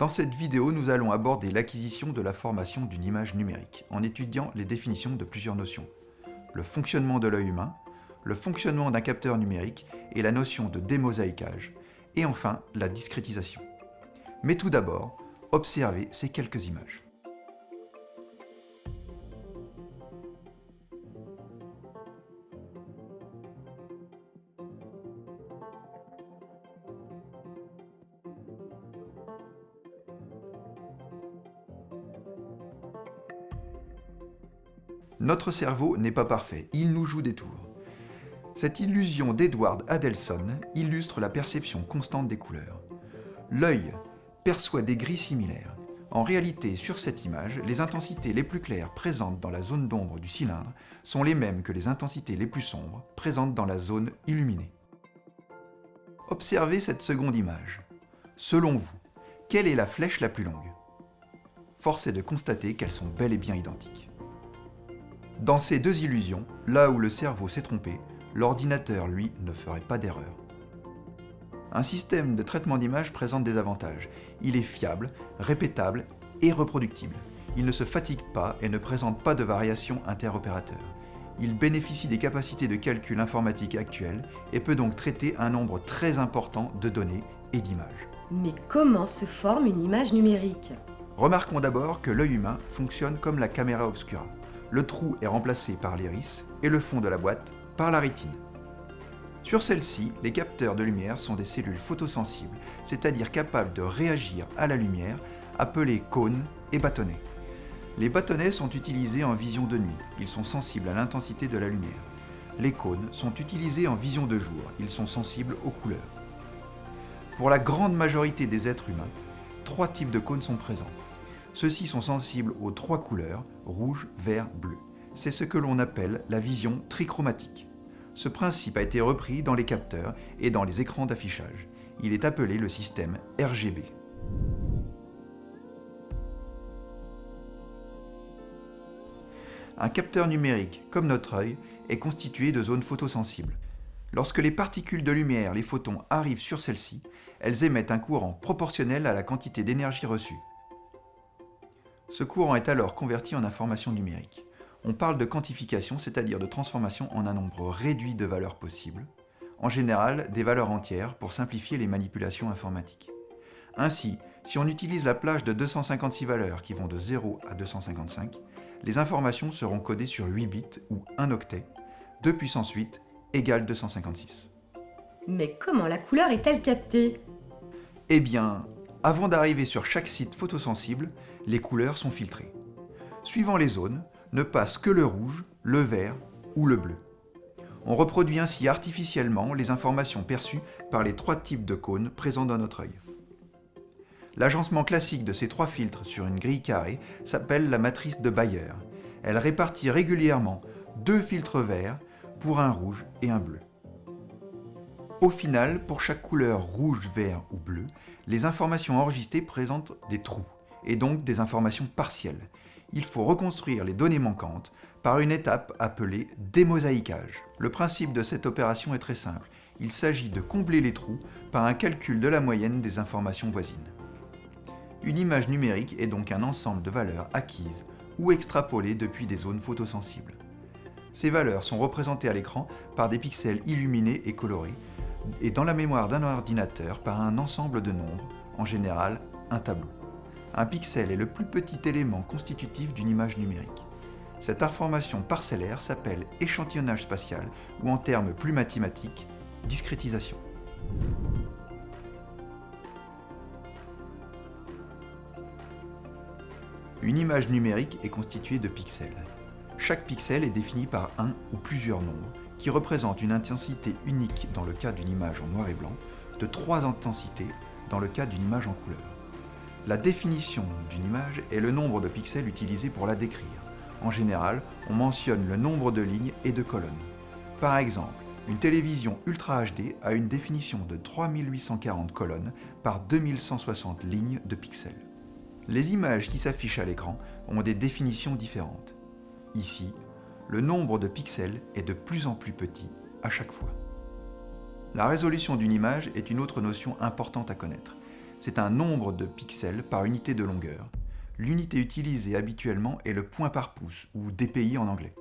Dans cette vidéo, nous allons aborder l'acquisition de la formation d'une image numérique, en étudiant les définitions de plusieurs notions. Le fonctionnement de l'œil humain, le fonctionnement d'un capteur numérique et la notion de démosaïquage, et enfin la discrétisation. Mais tout d'abord, observez ces quelques images. Notre cerveau n'est pas parfait, il nous joue des tours. Cette illusion d'Edward Adelson illustre la perception constante des couleurs. L'œil perçoit des gris similaires. En réalité, sur cette image, les intensités les plus claires présentes dans la zone d'ombre du cylindre sont les mêmes que les intensités les plus sombres présentes dans la zone illuminée. Observez cette seconde image. Selon vous, quelle est la flèche la plus longue? Force est de constater qu'elles sont bel et bien identiques. Dans ces deux illusions, là où le cerveau s'est trompé, l'ordinateur, lui, ne ferait pas d'erreur. Un système de traitement d'image présente des avantages. Il est fiable, répétable et reproductible. Il ne se fatigue pas et ne présente pas de variations interopérateurs. Il bénéficie des capacités de calcul informatique actuelles et peut donc traiter un nombre très important de données et d'images. Mais comment se forme une image numérique? Remarquons d'abord que l'œil humain fonctionne comme la caméra obscura le trou est remplacé par l'iris et le fond de la boîte par la rétine. Sur celle-ci, les capteurs de lumière sont des cellules photosensibles, c'est-à-dire capables de réagir à la lumière, appelées cônes et bâtonnets. Les bâtonnets sont utilisés en vision de nuit, ils sont sensibles à l'intensité de la lumière. Les cônes sont utilisés en vision de jour, ils sont sensibles aux couleurs. Pour la grande majorité des êtres humains, trois types de cônes sont présents. Ceux-ci sont sensibles aux trois couleurs, rouge, vert, bleu. C'est ce que l'on appelle la vision trichromatique. Ce principe a été repris dans les capteurs et dans les écrans d'affichage. Il est appelé le système RGB. Un capteur numérique, comme notre œil, est constitué de zones photosensibles. Lorsque les particules de lumière, les photons, arrivent sur celles-ci, elles émettent un courant proportionnel à la quantité d'énergie reçue. Ce courant est alors converti en information numérique. On parle de quantification, c'est-à-dire de transformation en un nombre réduit de valeurs possibles, en général des valeurs entières pour simplifier les manipulations informatiques. Ainsi, si on utilise la plage de 256 valeurs qui vont de 0 à 255, les informations seront codées sur 8 bits ou 1 octet, 2 puissance 8 égale 256. Mais comment la couleur est-elle captée? Eh bien, avant d'arriver sur chaque site photosensible, les couleurs sont filtrées. Suivant les zones, ne passe que le rouge, le vert ou le bleu. On reproduit ainsi artificiellement les informations perçues par les trois types de cônes présents dans notre œil. L'agencement classique de ces trois filtres sur une grille carrée s'appelle la matrice de Bayer. Elle répartit régulièrement deux filtres verts pour un rouge et un bleu. Au final, pour chaque couleur rouge, vert ou bleu, les informations enregistrées présentent des trous, et donc des informations partielles. Il faut reconstruire les données manquantes par une étape appelée démosaïquage. Le principe de cette opération est très simple. Il s'agit de combler les trous par un calcul de la moyenne des informations voisines. Une image numérique est donc un ensemble de valeurs acquises ou extrapolées depuis des zones photosensibles. Ces valeurs sont représentées à l'écran par des pixels illuminés et colorés, et dans la mémoire d'un ordinateur par un ensemble de nombres, en général un tableau. Un pixel est le plus petit élément constitutif d'une image numérique. Cette information parcellaire s'appelle échantillonnage spatial ou en termes plus mathématiques, discrétisation. Une image numérique est constituée de pixels. Chaque pixel est défini par un ou plusieurs nombres qui représente une intensité unique dans le cas d'une image en noir et blanc, de trois intensités dans le cas d'une image en couleur. La définition d'une image est le nombre de pixels utilisés pour la décrire. En général, on mentionne le nombre de lignes et de colonnes. Par exemple, une télévision Ultra HD a une définition de 3840 colonnes par 2160 lignes de pixels. Les images qui s'affichent à l'écran ont des définitions différentes. Ici, le nombre de pixels est de plus en plus petit à chaque fois. La résolution d'une image est une autre notion importante à connaître. c'est un nombre de pixels par unité de longueur. L'unité utilisée habituellement est le point par pouce, ou dpi en anglais.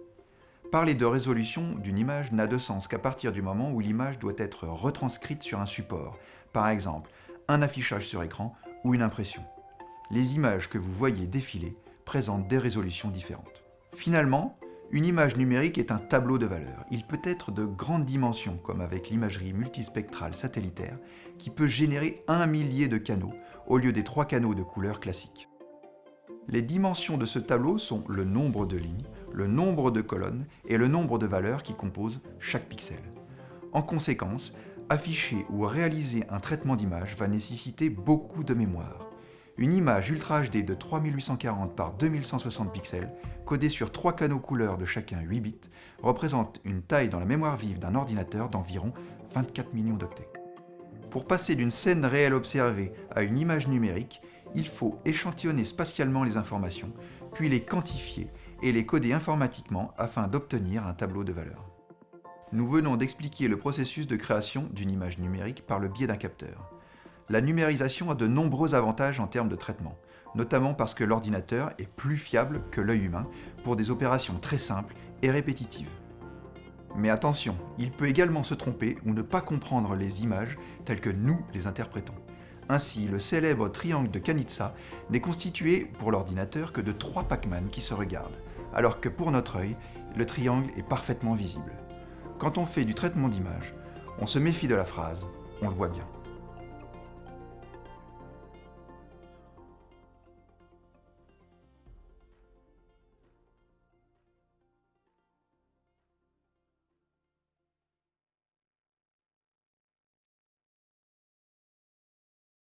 Parler de résolution d'une image n'a de sens qu'à partir du moment où l'image doit être retranscrite sur un support, par exemple un affichage sur écran ou une impression. Les images que vous voyez défiler présentent des résolutions différentes. Finalement, une image numérique est un tableau de valeurs. Il peut être de grandes dimensions, comme avec l'imagerie multispectrale satellitaire, qui peut générer un millier de canaux, au lieu des trois canaux de couleur classiques. Les dimensions de ce tableau sont le nombre de lignes, le nombre de colonnes et le nombre de valeurs qui composent chaque pixel. En conséquence, afficher ou réaliser un traitement d'image va nécessiter beaucoup de mémoire. Une image Ultra HD de 3840 par 2160 pixels, codée sur trois canaux couleurs de chacun 8 bits, représente une taille dans la mémoire vive d'un ordinateur d'environ 24 millions d'octets. Pour passer d'une scène réelle observée à une image numérique, il faut échantillonner spatialement les informations, puis les quantifier et les coder informatiquement afin d'obtenir un tableau de valeurs. Nous venons d'expliquer le processus de création d'une image numérique par le biais d'un capteur la numérisation a de nombreux avantages en termes de traitement, notamment parce que l'ordinateur est plus fiable que l'œil humain pour des opérations très simples et répétitives. Mais attention, il peut également se tromper ou ne pas comprendre les images telles que nous les interprétons. Ainsi, le célèbre triangle de Kanitsa n'est constitué pour l'ordinateur que de trois Pac-Man qui se regardent, alors que pour notre œil, le triangle est parfaitement visible. Quand on fait du traitement d'image, on se méfie de la phrase « on le voit bien ».